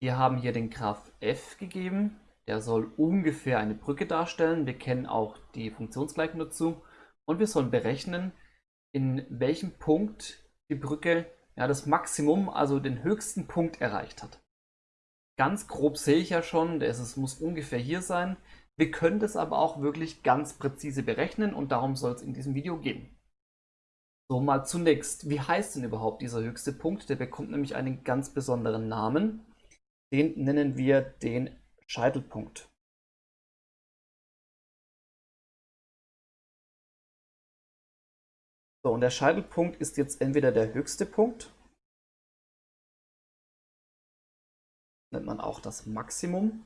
Wir haben hier den Graph f gegeben. Der soll ungefähr eine Brücke darstellen. Wir kennen auch die Funktionsgleichung dazu. Und wir sollen berechnen, in welchem Punkt die Brücke ja, das Maximum, also den höchsten Punkt erreicht hat. Ganz grob sehe ich ja schon, es muss ungefähr hier sein. Wir können das aber auch wirklich ganz präzise berechnen und darum soll es in diesem Video gehen. So, mal zunächst, wie heißt denn überhaupt dieser höchste Punkt? Der bekommt nämlich einen ganz besonderen Namen. Den nennen wir den Scheitelpunkt. So, und der Scheitelpunkt ist jetzt entweder der höchste Punkt, nennt man auch das Maximum,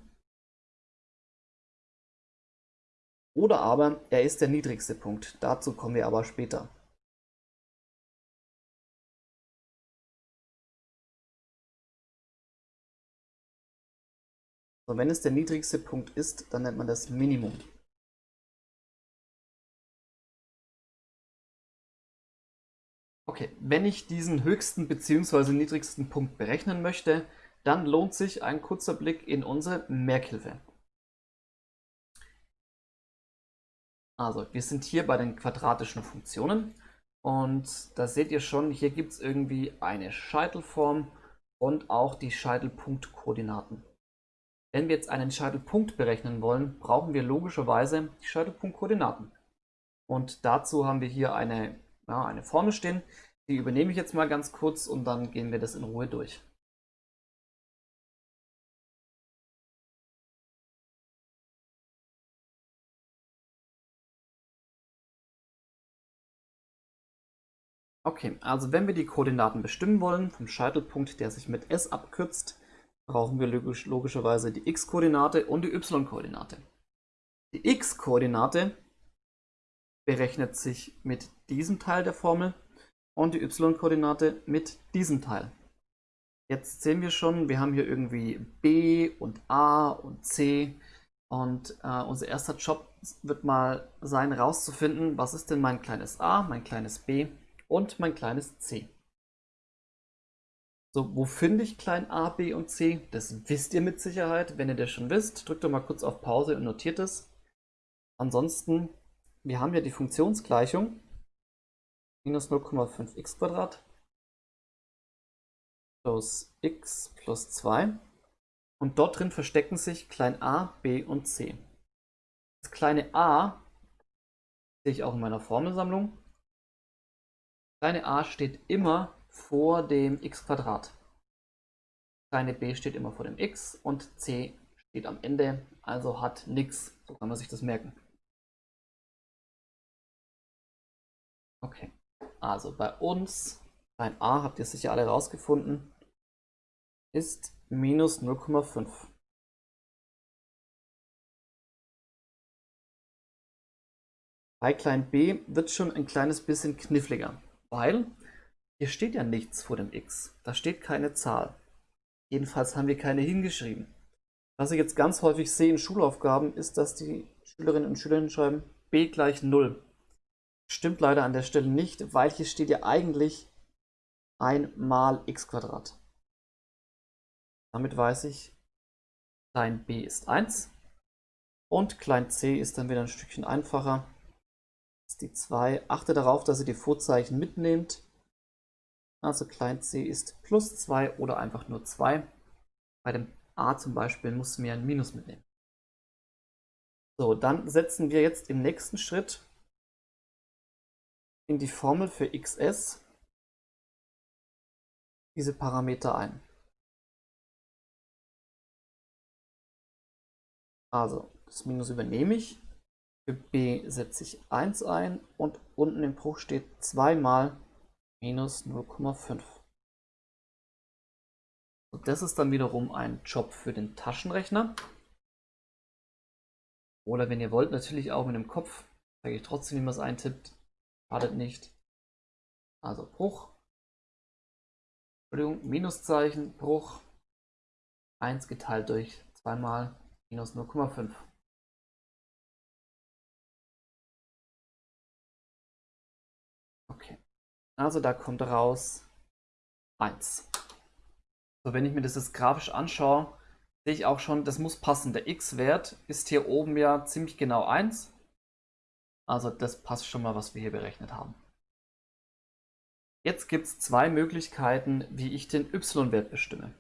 oder aber er ist der niedrigste Punkt. Dazu kommen wir aber später. So, wenn es der niedrigste Punkt ist, dann nennt man das Minimum. Okay, wenn ich diesen höchsten bzw. niedrigsten Punkt berechnen möchte, dann lohnt sich ein kurzer Blick in unsere Merkhilfe. Also, wir sind hier bei den quadratischen Funktionen und da seht ihr schon, hier gibt es irgendwie eine Scheitelform und auch die Scheitelpunktkoordinaten. Wenn wir jetzt einen Scheitelpunkt berechnen wollen, brauchen wir logischerweise die Scheitelpunktkoordinaten. Und dazu haben wir hier eine, ja, eine Formel stehen. Die übernehme ich jetzt mal ganz kurz und dann gehen wir das in Ruhe durch. Okay, also wenn wir die Koordinaten bestimmen wollen, vom Scheitelpunkt, der sich mit S abkürzt, brauchen wir logisch, logischerweise die x-Koordinate und die y-Koordinate. Die x-Koordinate berechnet sich mit diesem Teil der Formel und die y-Koordinate mit diesem Teil. Jetzt sehen wir schon, wir haben hier irgendwie b und a und c und äh, unser erster Job wird mal sein, herauszufinden, was ist denn mein kleines a, mein kleines b und mein kleines c. So, wo finde ich klein a, b und c? Das wisst ihr mit Sicherheit. Wenn ihr das schon wisst, drückt doch mal kurz auf Pause und notiert es. Ansonsten, wir haben ja die Funktionsgleichung minus 0,5x plus x plus 2 und dort drin verstecken sich klein a, b und c. Das kleine a sehe ich auch in meiner Formelsammlung. Kleine a steht immer vor dem x Quadrat. Kleine b steht immer vor dem x und c steht am Ende, also hat nichts. So kann man sich das merken. Okay, also bei uns, ein a habt ihr sicher alle rausgefunden, ist minus 0,5. Bei klein b wird schon ein kleines bisschen kniffliger, weil hier steht ja nichts vor dem x. Da steht keine Zahl. Jedenfalls haben wir keine hingeschrieben. Was ich jetzt ganz häufig sehe in Schulaufgaben, ist, dass die Schülerinnen und Schüler schreiben b gleich 0. Stimmt leider an der Stelle nicht, weil hier steht ja eigentlich 1 mal x. Damit weiß ich, klein b ist 1 und klein c ist dann wieder ein Stückchen einfacher. Das ist die 2. Achte darauf, dass ihr die Vorzeichen mitnehmt. Also klein c ist plus 2 oder einfach nur 2. Bei dem a zum Beispiel musst du mir ein Minus mitnehmen. So, dann setzen wir jetzt im nächsten Schritt in die Formel für xs diese Parameter ein. Also, das Minus übernehme ich. Für b setze ich 1 ein und unten im Bruch steht 2 mal minus 0,5. Und das ist dann wiederum ein Job für den Taschenrechner. Oder wenn ihr wollt, natürlich auch mit dem Kopf. Zeige ich trotzdem, wie man es eintippt. Schadet nicht. Also Bruch. Entschuldigung, Minuszeichen, Bruch. 1 geteilt durch 2 mal minus 0,5. Also da kommt raus 1. So, wenn ich mir das jetzt grafisch anschaue, sehe ich auch schon, das muss passen. Der x-Wert ist hier oben ja ziemlich genau 1. Also das passt schon mal, was wir hier berechnet haben. Jetzt gibt es zwei Möglichkeiten, wie ich den y-Wert bestimme.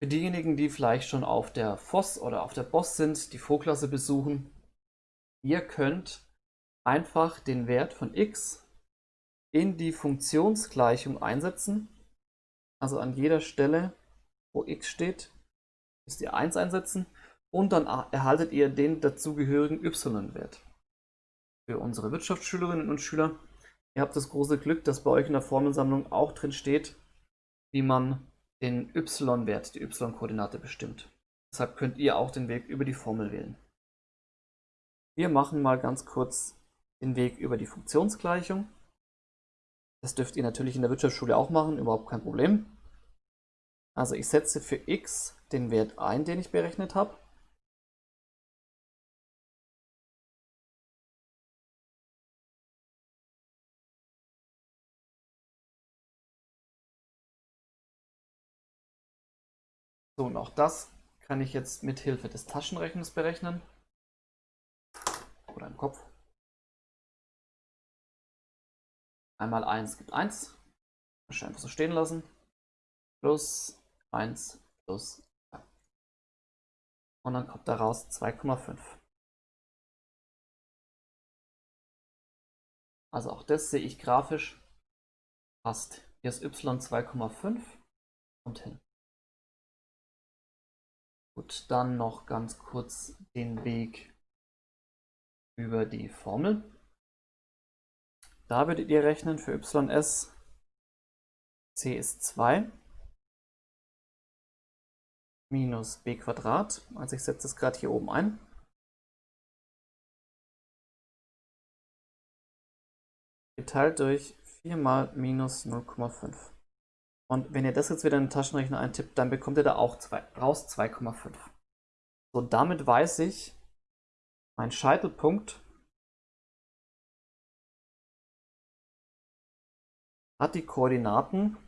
Für diejenigen, die vielleicht schon auf der FOS oder auf der BOSS sind, die Vorklasse besuchen, ihr könnt einfach den Wert von x in die Funktionsgleichung einsetzen. Also an jeder Stelle, wo x steht, müsst ihr 1 einsetzen und dann erhaltet ihr den dazugehörigen y-Wert. Für unsere Wirtschaftsschülerinnen und Schüler, ihr habt das große Glück, dass bei euch in der Formelsammlung auch drin steht, wie man den y-Wert, die y-Koordinate bestimmt. Deshalb könnt ihr auch den Weg über die Formel wählen. Wir machen mal ganz kurz den Weg über die Funktionsgleichung. Das dürft ihr natürlich in der Wirtschaftsschule auch machen, überhaupt kein Problem. Also ich setze für x den Wert ein, den ich berechnet habe. So, und auch das kann ich jetzt mit Hilfe des Taschenrechners berechnen. Oder im Kopf. Einmal 1 gibt 1. Wahrscheinlich einfach so stehen lassen. Plus 1 plus 2. Und dann kommt daraus 2,5. Also auch das sehe ich grafisch. Passt. Hier ist y 2,5. Kommt hin. Gut, dann noch ganz kurz den Weg über die Formel. Da würdet ihr rechnen für ys c ist 2 minus b Quadrat. Also ich setze es gerade hier oben ein. Geteilt durch 4 mal minus 0,5. Und wenn ihr das jetzt wieder in den Taschenrechner eintippt, dann bekommt ihr da auch zwei, raus 2,5. So, damit weiß ich, mein Scheitelpunkt hat die Koordinaten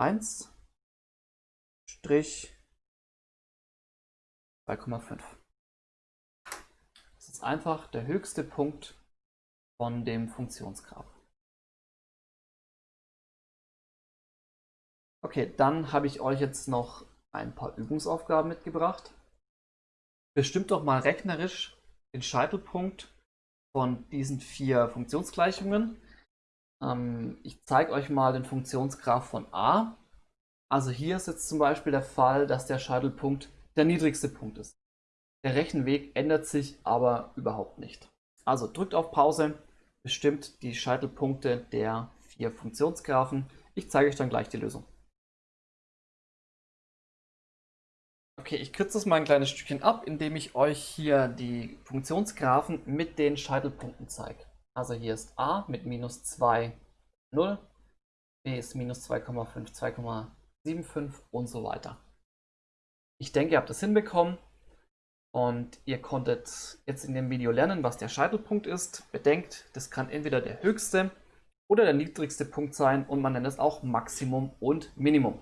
1, Strich 2,5. Das ist einfach der höchste Punkt von dem Funktionsgraph. Okay, dann habe ich euch jetzt noch ein paar Übungsaufgaben mitgebracht. Bestimmt doch mal rechnerisch den Scheitelpunkt von diesen vier Funktionsgleichungen. Ähm, ich zeige euch mal den Funktionsgraph von a. Also hier ist jetzt zum Beispiel der Fall, dass der Scheitelpunkt der niedrigste Punkt ist. Der Rechenweg ändert sich aber überhaupt nicht. Also drückt auf Pause, bestimmt die Scheitelpunkte der vier Funktionsgraphen. Ich zeige euch dann gleich die Lösung. Okay, ich kürze das mal ein kleines Stückchen ab, indem ich euch hier die Funktionsgraphen mit den Scheitelpunkten zeige. Also hier ist a mit minus 2, 0, b ist minus 2,5, 2,75 und so weiter. Ich denke, ihr habt das hinbekommen und ihr konntet jetzt in dem Video lernen, was der Scheitelpunkt ist. Bedenkt, das kann entweder der höchste oder der niedrigste Punkt sein und man nennt es auch Maximum und Minimum.